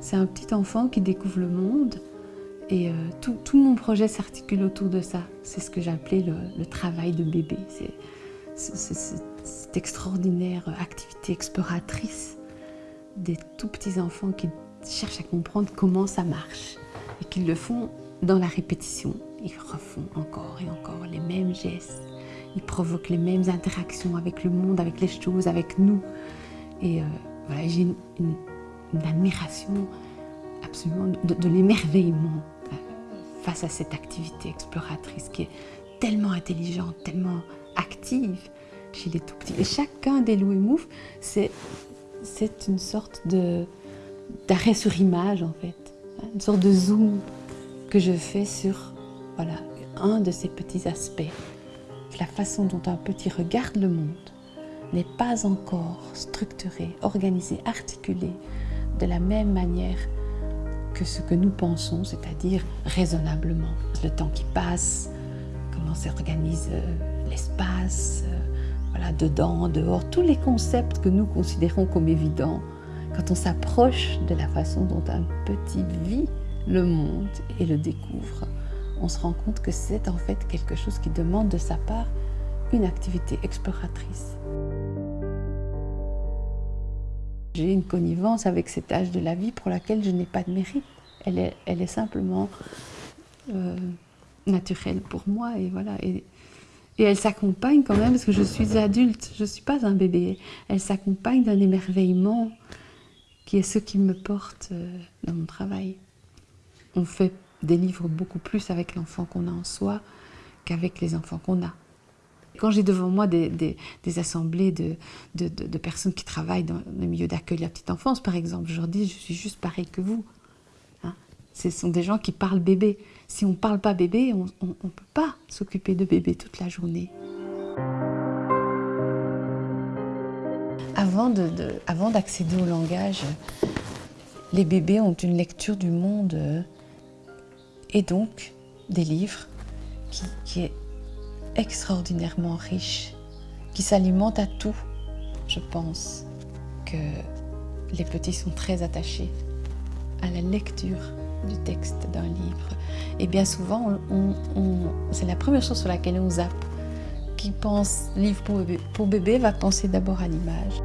C'est un petit enfant qui découvre le monde et euh, tout, mon projet s'articule autour de ça. C'est ce que j'appelais le, travail de bébé. C'est cette extraordinaire activité exploratrice des tout petits enfants qui cherchent à comprendre comment ça marche et qui le font dans la répétition. Ils refont encore et encore les mêmes gestes. Ils provoquent les mêmes interactions avec le monde, avec les choses, avec nous. Et euh, voilà, j'ai une, une, admiration absolument de, l'émerveillement euh, face à cette activité exploratrice qui est tellement intelligente, tellement active chez les tout petits. Et chacun des loups et moufs, c'est une sorte d'arrêt sur image en fait, une sorte de zoom que je fais sur voilà, un de ces petits aspects. La façon dont un petit regarde le monde n'est pas encore structuré, organisé, articulé de la même manière que ce que nous pensons, c'est-à-dire raisonnablement. Le temps qui passe, comment s'organise euh, l'espace, euh, voilà, dedans, dehors, tous les concepts que nous considérons comme évidents. Quand on s'approche de la façon dont un petit vit le monde et le découvre, on se rend compte que c'est en fait quelque chose qui demande de sa part une activité exploratrice. J'ai une connivence avec cet âge de la vie pour laquelle je n'ai pas de mérite. Elle est, simplement euh, naturelle pour moi et voilà. Et elle s'accompagne quand même, parce que je suis adulte, je ne suis pas un bébé. Elle s'accompagne d'un émerveillement qui est ce qui me porte euh, dans mon travail. On fait des livres beaucoup plus avec l'enfant qu'on a en soi qu'avec les enfants qu'on a. Quand j'ai devant moi des, assemblées de, personnes qui travaillent dans le milieu d'accueil de la petite enfance, par exemple, je leur dis, je suis juste pareil que vous. Hein Ce sont des gens qui parlent bébé. Si on ne parle pas bébé, on ne peut pas s'occuper de bébé toute la journée. Avant d'accéder au langage, les bébés ont une lecture du monde et donc des livres qui, qui est extraordinairement riche, qui s'alimente à tout. Je pense que les petits sont très attachés à la lecture du texte d'un livre. Et bien souvent, c'est la première chose sur laquelle on zappe. Qui pense livre pour bébé, pour bébé va penser d'abord à l'image.